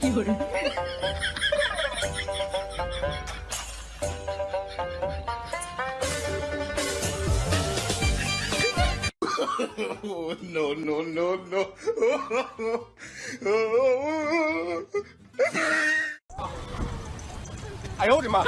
一个人。No no no no. I hold him up.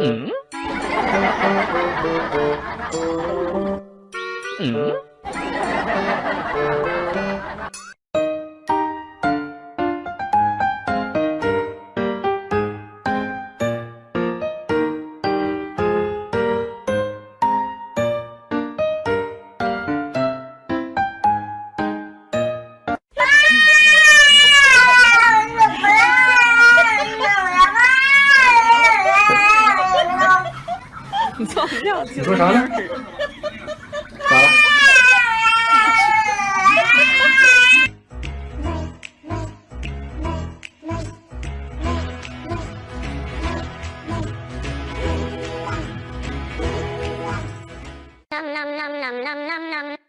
嗯？嗯？你说啥呢？咋了？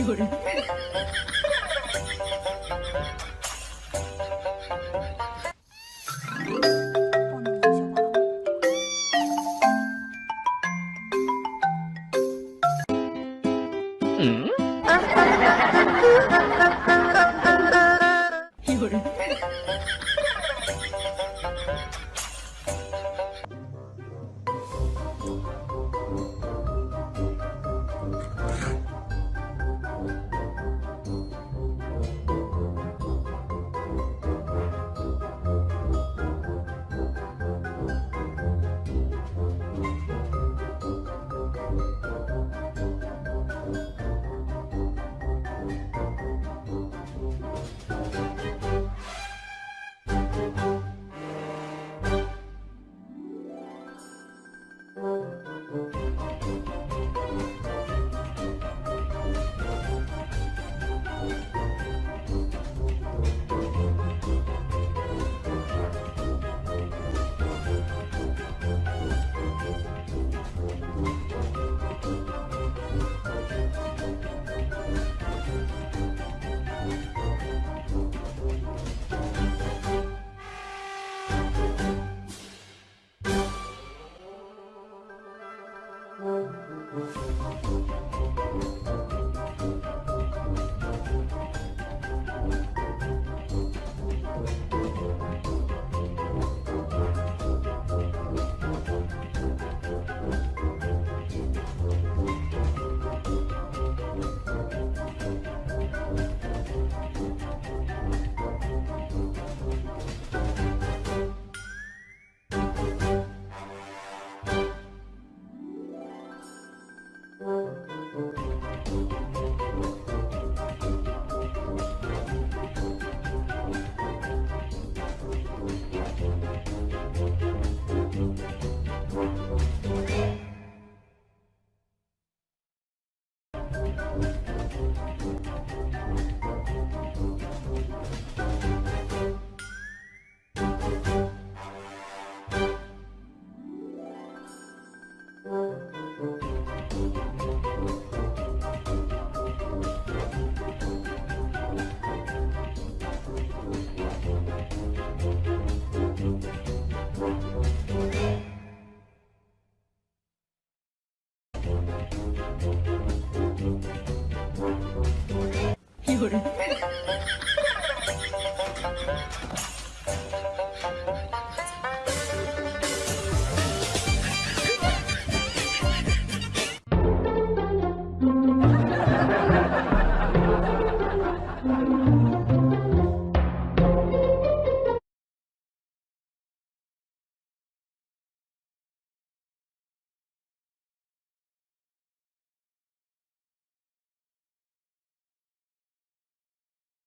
有人。嗯。有人。Música